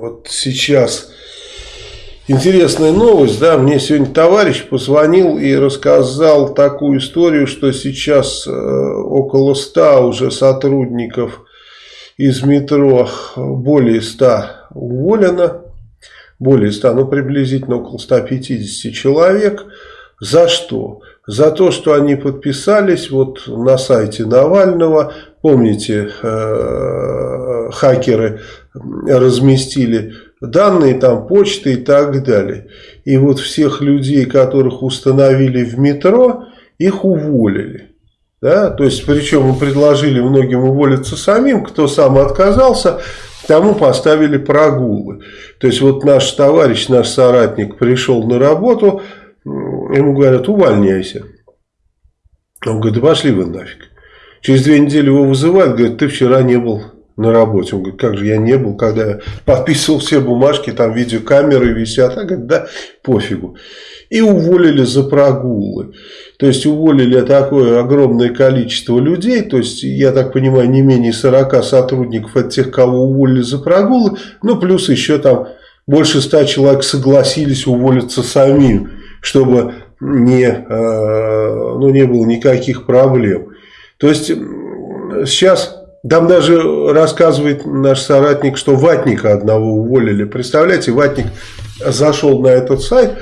вот сейчас интересная новость, да, мне сегодня товарищ позвонил и рассказал такую историю, что сейчас э, около 100 уже сотрудников из метро, более 100 уволено, более 100, ну приблизительно около 150 человек. За что? За то, что они подписались вот на сайте Навального, помните, э, хакеры разместили данные, там почты и так далее. И вот всех людей, которых установили в метро, их уволили. Да? То есть, причем мы предложили многим уволиться самим, кто сам отказался, тому поставили прогулы. То есть, вот наш товарищ, наш соратник пришел на работу, ему говорят, увольняйся. Он говорит, да пошли вы нафиг. Через две недели его вызывают, говорят, ты вчера не был на работе. Он говорит, как же я не был, когда я подписывал все бумажки, там видеокамеры висят. А говорит, да, пофигу. И уволили за прогулы. То есть уволили такое огромное количество людей. То есть, я так понимаю, не менее 40 сотрудников от тех, кого уволили за прогулы. Ну, плюс еще там больше 100 человек согласились уволиться самим, чтобы не, э, ну, не было никаких проблем. То есть, сейчас там даже рассказывает наш соратник, что ватника одного уволили. Представляете, ватник зашел на этот сайт,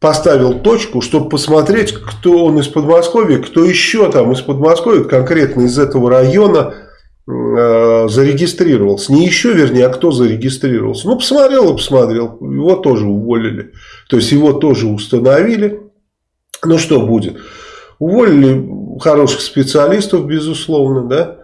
поставил точку, чтобы посмотреть, кто он из Подмосковья, кто еще там из Подмосковья, конкретно из этого района, э, зарегистрировался. Не еще, вернее, а кто зарегистрировался. Ну, посмотрел и посмотрел. Его тоже уволили. То есть, его тоже установили. Ну, что будет? Уволили хороших специалистов, безусловно, да.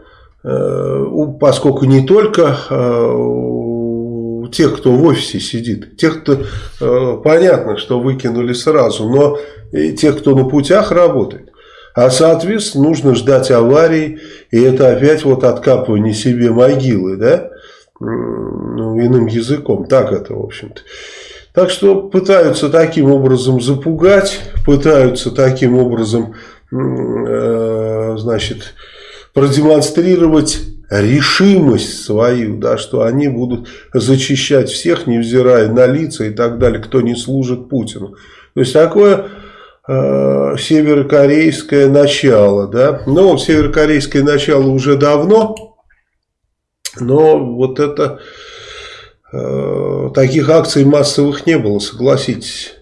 Э, поскольку не только э, тех, кто в офисе сидит, тех, кто, э, понятно, что выкинули сразу, но и тех, кто на путях работает. А соответственно нужно ждать аварий, и это опять вот откапывание себе могилы, да, ну, иным языком, так это в общем-то. Так что пытаются таким образом запугать, пытаются таким образом, э, значит, продемонстрировать решимость свою, да, что они будут зачищать всех, невзирая на лица и так далее, кто не служит Путину. То есть такое э, северокорейское начало, да, но северокорейское начало уже давно, но вот это таких акций массовых не было, согласитесь.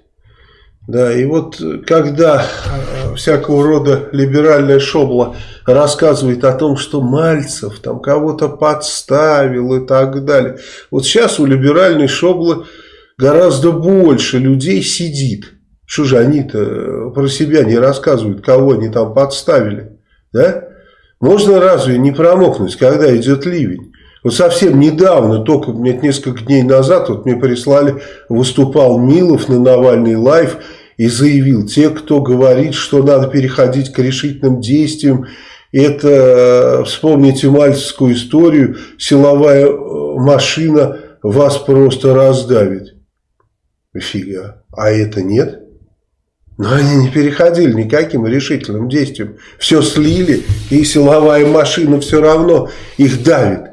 Да, и вот когда э, всякого рода либеральная шобла рассказывает о том, что Мальцев там кого-то подставил и так далее. Вот сейчас у либеральной шоблы гораздо больше людей сидит. Что же они-то про себя не рассказывают, кого они там подставили? Да? Можно разве не промокнуть, когда идет ливень? Вот совсем недавно, только несколько дней назад, вот мне прислали, выступал Милов на Навальный Live и заявил, те, кто говорит, что надо переходить к решительным действиям, это, вспомните мальческую историю, силовая э, машина вас просто раздавит. Фига. А это нет? Но они не переходили никаким решительным действием. Все слили, и силовая машина все равно их давит.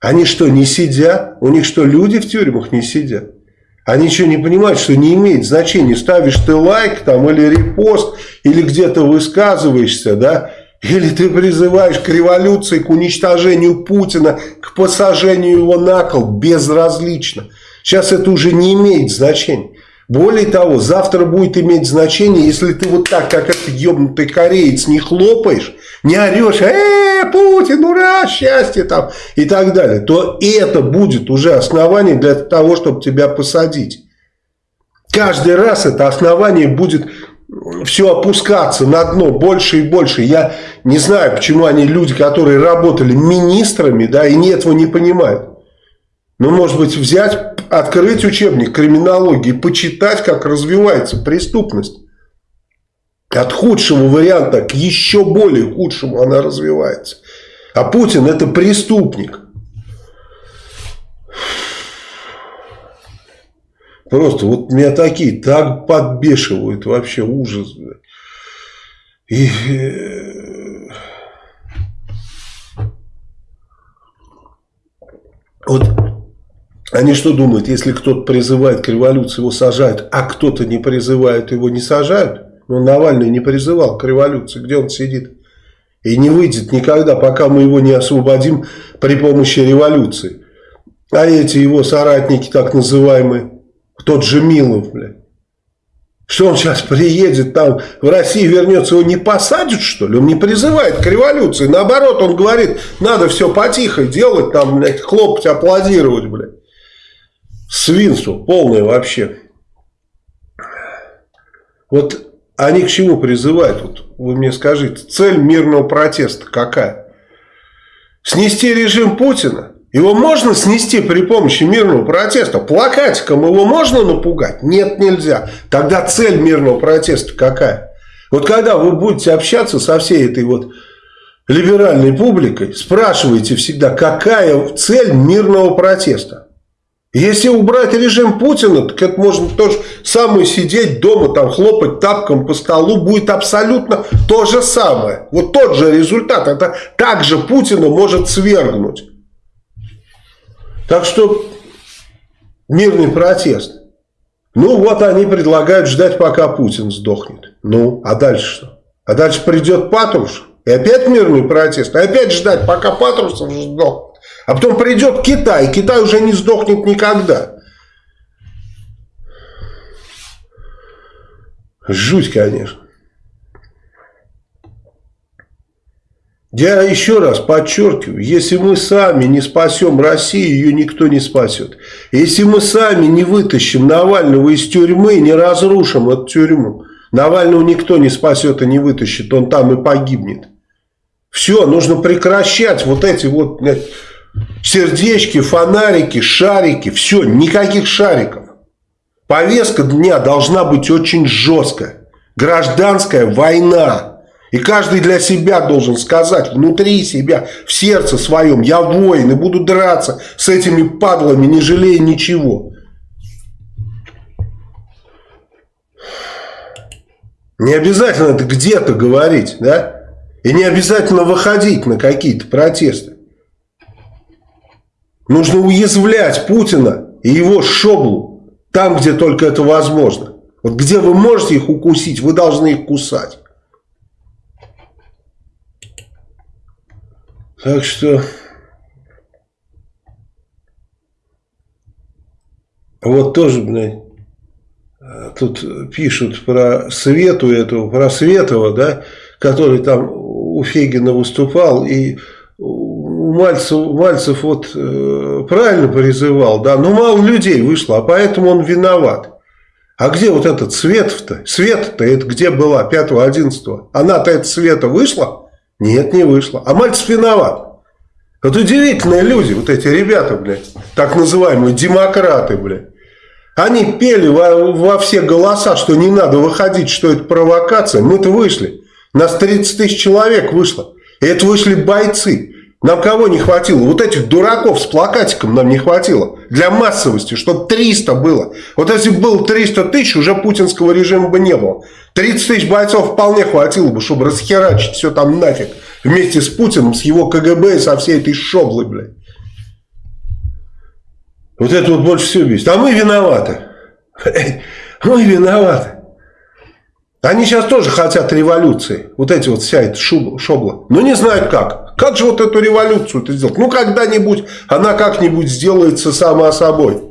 Они что, не сидят? У них что, люди в тюрьмах не сидят? Они что, не понимают, что не имеет значения, ставишь ты лайк там или репост, или где-то высказываешься, да, или ты призываешь к революции, к уничтожению Путина, к посажению его на кол, безразлично. Сейчас это уже не имеет значения. Более того, завтра будет иметь значение, если ты вот так, как этот ебнутый кореец, не хлопаешь, не орешь, э, Путин, ура, счастье там и так далее, то это будет уже основание для того, чтобы тебя посадить. Каждый раз это основание будет все опускаться на дно больше и больше. Я не знаю, почему они люди, которые работали министрами, да, и не этого не понимают. Ну, может быть, взять, открыть учебник криминологии, почитать, как развивается преступность. От худшего варианта к еще более худшему она развивается. А Путин это преступник. Просто вот меня такие так подбешивают, вообще ужас. И... Э, Вот они что думают, если кто-то призывает к революции, его сажают, а кто-то не призывает, его не сажают? Ну, Навальный не призывал к революции, где он сидит? И не выйдет никогда, пока мы его не освободим при помощи революции. А эти его соратники, так называемые, тот же Милов, блядь. Что он сейчас приедет там в Россию вернется, его не посадят что ли? Он не призывает к революции. Наоборот, он говорит, надо все потихо делать, там, блядь, хлопать, аплодировать, блядь. Свинство полное вообще. Вот они к чему призывают? Вот вы мне скажите, цель мирного протеста какая? Снести режим Путина? Его можно снести при помощи мирного протеста? Плакатиком его можно напугать? Нет, нельзя. Тогда цель мирного протеста какая? Вот когда вы будете общаться со всей этой вот либеральной публикой, спрашивайте всегда, какая цель мирного протеста? Если убрать режим Путина, так это можно то же самое сидеть дома, там хлопать тапком по столу, будет абсолютно то же самое. Вот тот же результат. Это также Путина может свергнуть. Так что мирный протест. Ну вот они предлагают ждать, пока Путин сдохнет. Ну, а дальше что? А дальше придет Патрушев. И опять мирный протест. И опять ждать, пока Патрушев сдохнет. А потом придет Китай, Китай уже не сдохнет никогда. Жуть, конечно. Я еще раз подчеркиваю, если мы сами не спасем Россию, ее никто не спасет. Если мы сами не вытащим Навального из тюрьмы, не разрушим эту тюрьму, Навального никто не спасет и не вытащит, он там и погибнет. Все, нужно прекращать вот эти вот сердечки, фонарики, шарики, все, никаких шариков. Повестка дня должна быть очень жесткая. Гражданская война. И каждый для себя должен сказать внутри себя, в сердце своем, я воин и буду драться с этими падлами, не жалея ничего. Не обязательно это где-то говорить, да? И не обязательно выходить на какие-то протесты. Нужно уязвлять Путина и его шоблу там, где только это возможно. Вот где вы можете их укусить, вы должны их кусать. Так что... Вот тоже, блядь, тут пишут про Свету эту, про Светова, да, который там у Фегина выступал и Мальцев, Мальцев вот э, правильно призывал, да, но мало людей вышло, а поэтому он виноват. А где вот этот Свет-то? Свет-то это где была 5-11? Она-то это Света вышла? Нет, не вышла. А Мальцев виноват. Вот удивительные люди, вот эти ребята, блядь, так называемые демократы, блядь. Они пели во, во все голоса, что не надо выходить, что это провокация. Мы-то вышли. Нас 30 тысяч человек вышло. И это вышли бойцы. Нам кого не хватило? Вот этих дураков с плакатиком нам не хватило. Для массовости, чтобы 300 было. Вот если бы было 300 тысяч, уже путинского режима бы не было. 30 тысяч бойцов вполне хватило бы, чтобы расхерачить все там нафиг. Вместе с Путиным, с его КГБ и со всей этой шоблой, блядь. Вот это вот больше всего бесит. А мы виноваты. Мы виноваты. Они сейчас тоже хотят революции. Вот эти вот вся эта шобла. Но не знают как. Как же вот эту революцию-то сделать? Ну, когда-нибудь она как-нибудь сделается сама собой.